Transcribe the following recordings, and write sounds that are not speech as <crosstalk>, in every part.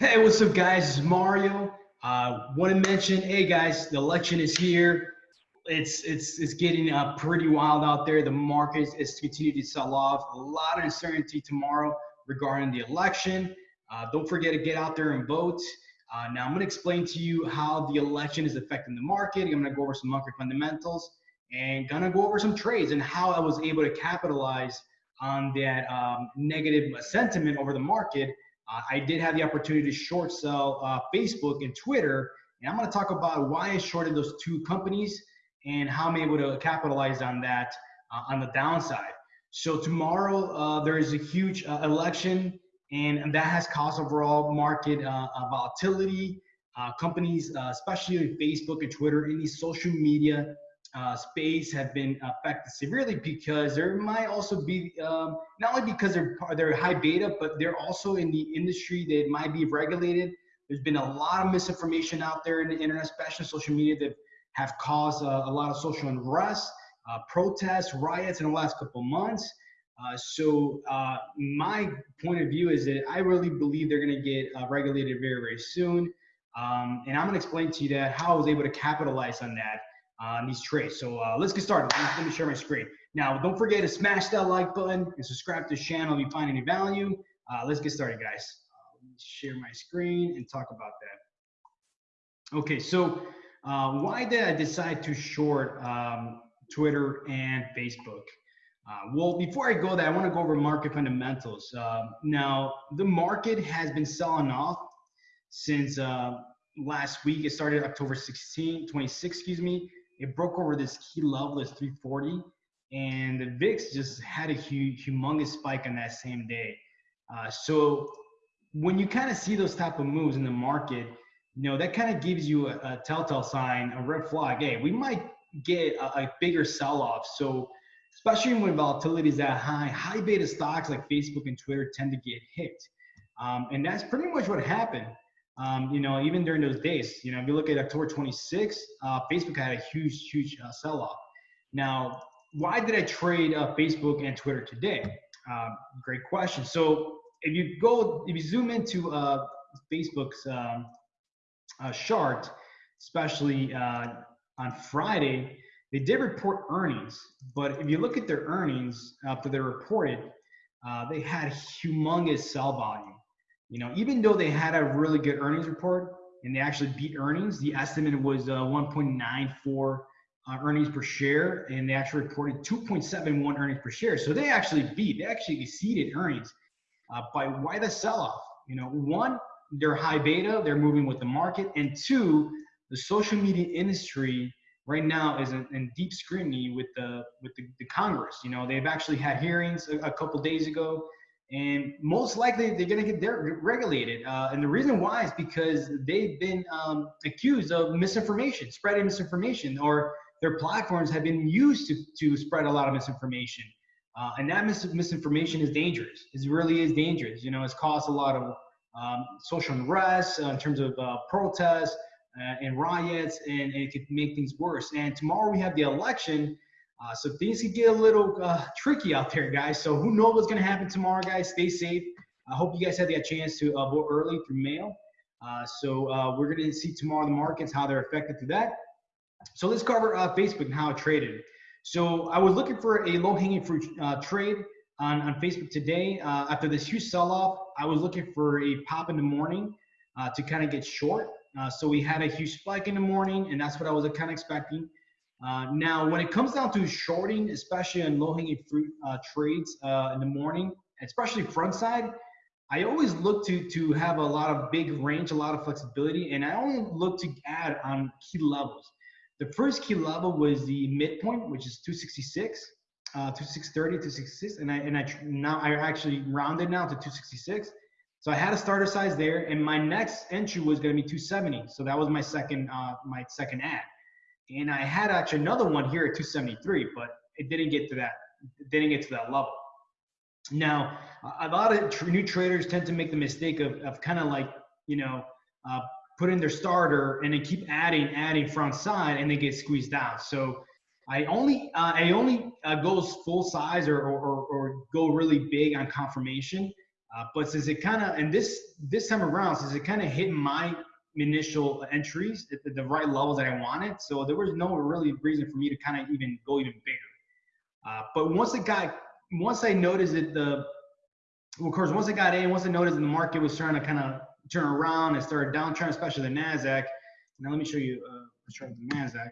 Hey, what's up, guys? It's Mario. Uh, Want to mention, hey guys, the election is here. It's it's it's getting uh, pretty wild out there. The market is continuing to sell off. A lot of uncertainty tomorrow regarding the election. Uh, don't forget to get out there and vote. Uh, now I'm going to explain to you how the election is affecting the market. I'm going to go over some market fundamentals and going to go over some trades and how I was able to capitalize on that um, negative sentiment over the market uh, I did have the opportunity to short sell uh, Facebook and Twitter, and I'm going to talk about why I shorted those two companies and how I'm able to capitalize on that uh, on the downside. So tomorrow uh, there is a huge uh, election, and, that has caused overall market uh, volatility. companies, especially Facebook and Twitter, any social media uh, space have been affected severely because there might also be um, not only because they're they're high beta, but they're also in the industry that might be regulated. There's been a lot of misinformation out there in the internet, especially social media, that have caused uh, a lot of social unrest, uh, protests, riots in the last couple months. Uh, so my point of view is that I really believe they're going to get regulated very, very soon. Um, and I'm going to explain to you that how I was able to capitalize on that on these trades. So uh, let's get started. Let me share my screen. Now, don't forget to smash that like button and subscribe to the channel if you find any value. Uh, let's get started, guys. Uh, let me share my screen and talk about that. Okay, so uh, why did I decide to short um, Twitter and Facebook? Uh, well, before I go there, I want to go over market fundamentals. Uh, now, the market has been selling off since last week. It started October 16, 26, excuse me, it broke over this key level as 340 and the VIX just had a huge, humongous spike on that same day. Uh, so when you kind of see those type of moves in the market, you know, that kind of gives you a, a, telltale sign, a red flag. Hey, we might get a, a bigger sell-off. So especially when volatility is that high, high beta stocks like Facebook and Twitter tend to get hit. Um, and that's pretty much what happened um, you know, even during those days, you know, if you look at October 26, uh, Facebook had a huge, huge uh, sell-off. Now, why did I trade uh, Facebook and Twitter today? Um, great question. So if you go, if you zoom into uh, Facebook's um, uh, chart, especially uh, on Friday, they did report earnings, but if you look at their earnings after they reported, they had humongous sell volume. You know, even though they had a really good earnings report and they actually beat earnings, the estimate was uh, 1.94 uh, earnings per share, and they actually reported 2.71 earnings per share. So they actually beat, they actually exceeded earnings. Uh, by why the sell-off? You know, one, they're high beta, they're moving with the market, and two, the social media industry right now is in, in deep scrutiny with the with the, the, Congress. You know, they've actually had hearings a, a couple days ago and most likely they're going to get regulated. Uh, and the reason why is because they've been um, accused of misinformation, spreading misinformation, or their platforms have been used to, to spread a lot of misinformation. Uh, and that mis misinformation is dangerous. It really is dangerous. You know, it's caused a lot of um, social unrest uh, in terms of uh, protests uh, and riots, and, and it could make things worse. And tomorrow we have the election uh, so things could get a little uh, tricky out there, guys. So who knows what's going to happen tomorrow, guys? Stay safe. I hope you guys had that chance to uh, vote early through mail. Uh, so uh, we're going to see tomorrow the markets, how they're affected through that. So let's cover uh, Facebook and how it traded. So I was looking for a low-hanging fruit trade on, on Facebook today. after this huge sell-off, I was looking for a pop in the morning to kind of get short. so we had a huge spike in the morning, and that's what I was kind of expecting. Uh, now, when it comes down to shorting, especially on low-hanging fruit uh, trades uh, in the morning, especially front side, I always look to to have a lot of big range, a lot of flexibility, and I only look to add on key levels. The first key level was the midpoint, which is 266, uh, 2630, 266, and I and I now I actually rounded now to 266. So I had a starter size there, and my next entry was going to be 270. So that was my second uh, my second add. And I had actually another one here at 273, but it didn't get to that. Didn't get to that level. Now, a lot of new traders tend to make the mistake of, of kind of like, you know, uh, put in their starter and they keep adding, adding front side and they get squeezed out. So I only, uh, I only uh, goes full size or, or, or, go really big on confirmation Uh, but since it kind of, and this this time around, since it kind of hit my initial entries at the, right levels that I wanted, so there was no really reason for me to kind of even go even bigger. Uh, but once it got, once I noticed that the, well, of course, once I got in, once I noticed the market was starting to kind of turn around and started downtrend, especially the Nasdaq. Now let me show you. Uh, let's try the Nasdaq.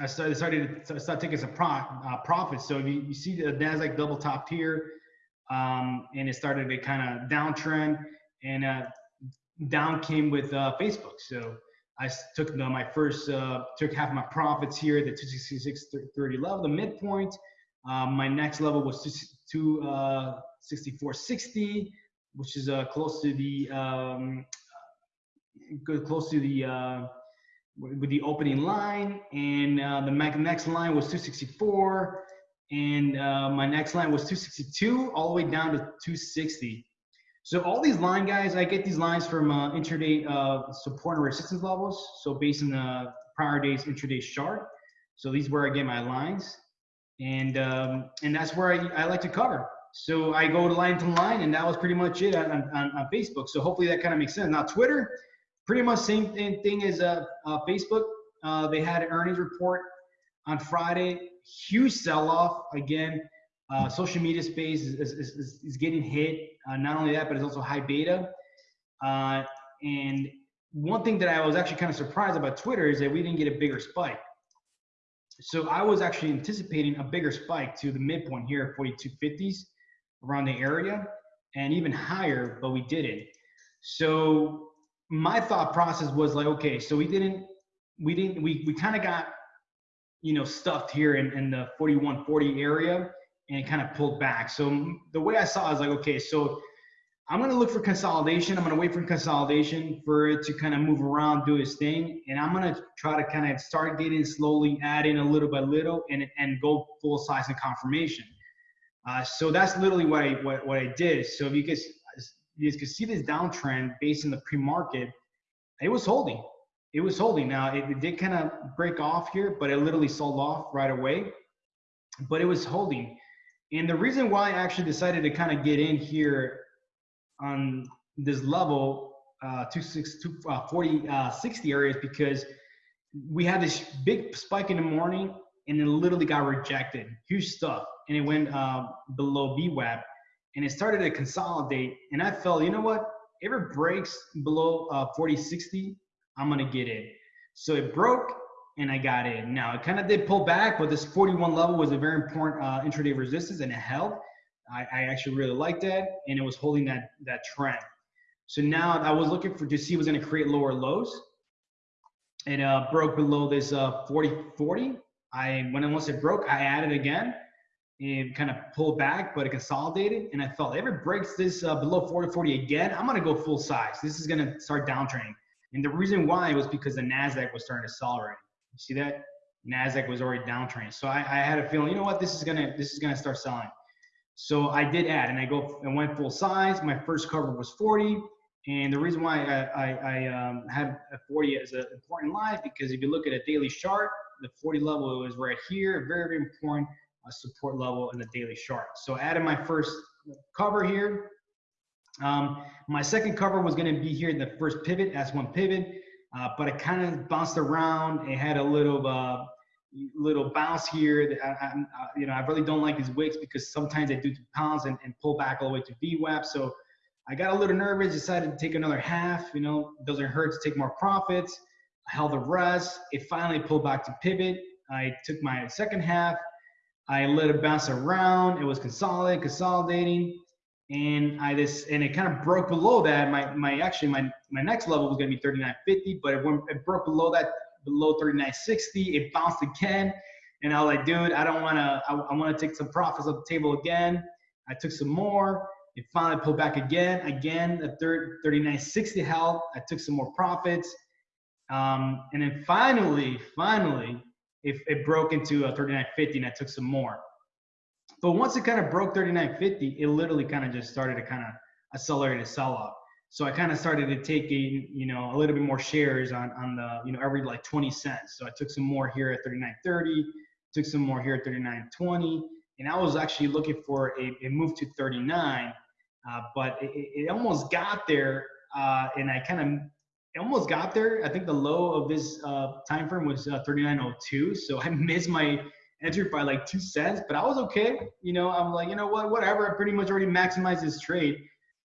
I started started to start taking some pro, uh, profits. So you, you see the Nasdaq double topped here, um, and it started to kind of downtrend, and uh, down came with uh, Facebook. So I took my first uh, took half my profits here, the 266.30 level, the midpoint. Um, my next level was 264.60, uh, which is uh, close to the um, close to the with the opening line and uh, the next line was 264 and uh, my next line was 262 all the way down to 260 so all these line guys i get these lines from uh, intraday uh, support and resistance levels so based on the prior day's intraday chart so these where i get my lines and um, and that's where I, I like to cover so i go to line to line and that was pretty much it on, on, on facebook so hopefully that kind of makes sense now twitter pretty much same thing, thing as uh, uh, Facebook. Uh, they had an earnings report on Friday. Huge sell-off again. Uh, social media space is, is, is, is getting hit. Uh, not only that, but it's also high beta. Uh, and one thing that I was actually kind of surprised about Twitter is that we didn't get a bigger spike. So I was actually anticipating a bigger spike to the midpoint here at 4250s around the area and even higher, but we didn't. So my thought process was like, okay, so we didn't, we didn't, we, we kind of got, you know, stuffed here in, in the 4140 area and kind of pulled back. So the way I saw it was like, okay, so I'm going to look for consolidation. I'm going to wait for consolidation for it to kind of move around, do its thing. And I'm going to try to kind of start getting slowly, adding a little by little and, and go full size and confirmation. Uh, so that's literally what I, what, what I did. So if you guys, you guys could see this downtrend based in the pre-market. It was holding. It was holding. Now it, it did kind of break off here, but it literally sold off right away. But it was holding. And the reason why I actually decided to kind of get in here on this level, uh, 26, uh, 40, uh, 60 areas, because we had this big spike in the morning and it literally got rejected. Huge stuff. And it went uh, below VWAP and it started to consolidate. And I felt, you know what? If it breaks below uh, 40, 60, I'm gonna get in. So it broke and I got in. Now it kind of did pull back, but this 41 level was a very important uh, intraday resistance and it held. I, I actually really liked that and it was holding that, that trend. So now I was looking for to see was gonna create lower lows. It uh, broke below this uh, 40, 40. I, when it, once it broke, I added again and kind of pulled back, but it consolidated. And I felt if it breaks this uh, below 40 40 again, I'm going to go full size. This is going to start downtrending. And the reason why was because the NASDAQ was starting to sell already. You see that? NASDAQ was already downtrending. So I, I had a feeling, you know what, this is to, this is to start selling. So I did add and I go and went full size. My first cover was 40. And the reason why I, I, I um, had a 40 as an important line because if you look at a daily chart, the 40 level is right here, very, very important support level in the daily chart. So I added my first cover here. Um, my second cover was to be here in the first pivot, S1 pivot, uh, but it kind of bounced around. It had a little uh, little bounce here. I, I, you know, I really don't like these wicks because sometimes they do pounds and, and pull back all the way to VWAP. So I got a little nervous, decided to take another half. You know, doesn't hurt to take more profits. I held the rest. It finally pulled back to pivot. I took my second half, I let it bounce around. It was consolidating, consolidating, and I just and it kind of broke below that. My my actually my my next level was gonna be 39.50, but it went it broke below that below 39.60. It bounced again, and I was like, dude, I don't wanna I, I wanna take some profits off the table again. I took some more. It finally pulled back again. Again, the third 39.60 held. I took some more profits. Um, and then finally, finally, it, it broke into a 39.50 and I took some more. But once it kind of broke 39.50, it literally kind of just started to kind of accelerate a sell off. So I kind of started to take a, you know, a little bit more shares on, on the, you know, every like 20 cents. So I took some more here at 39.30, took some more here at 39.20. And I was actually looking for a, a move to 39 uh, but it, it, almost got there, uh, and I kind of almost got there. I think the low of this uh, time frame was uh, 39.02, so <laughs> I missed my entry by like two cents, but I was okay. You know, I'm like, you know what, whatever. I pretty much already maximized this trade.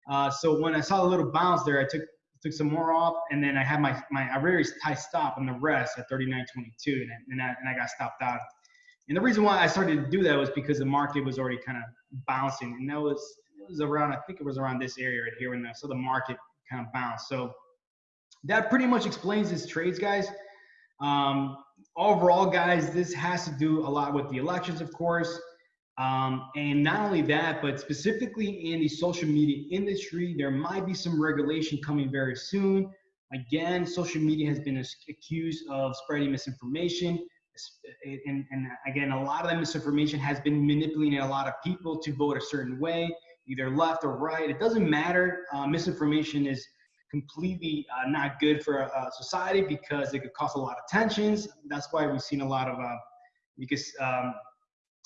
Uh, so when I saw a little bounce there, I took took some more off, and then I had my my a very high stop on the rest at 39.22, and, and, I, and I got stopped out. And the reason why I started to do that was because the market was already kind of bouncing, and that was it was around I think it was around this area right here when I saw the market kind of bounce. So that pretty much explains this trades, guys. Um, overall, guys, this has to do a lot with the elections, of course. Um, and not only that, but specifically in the social media industry, there might be some regulation coming very soon. Again, social media has been accused of spreading misinformation. And, and, again, a lot of that misinformation has been manipulating a lot of people to vote a certain way, either left or right. It doesn't matter. Uh, misinformation is completely uh, not good for a, society because it could cause a lot of tensions. That's why we've seen a lot of, uh, because um,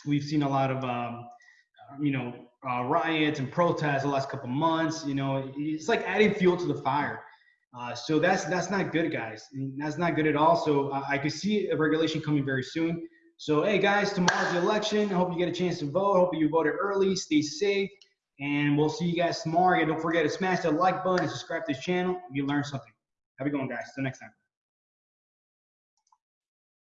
we've seen a lot of um, you know uh, riots and protests the last couple months. You know, it's like adding fuel to the fire. Uh, so that's that's not good, guys. That's not good at all. So uh, I could see a regulation coming very soon. So hey, guys, tomorrow's the election. I hope you get a chance to vote. Hope you voted early. Stay safe, and we'll see you guys tomorrow. And don't forget to smash that like button and subscribe to this channel you learned something. Have a good one, guys. Till next time.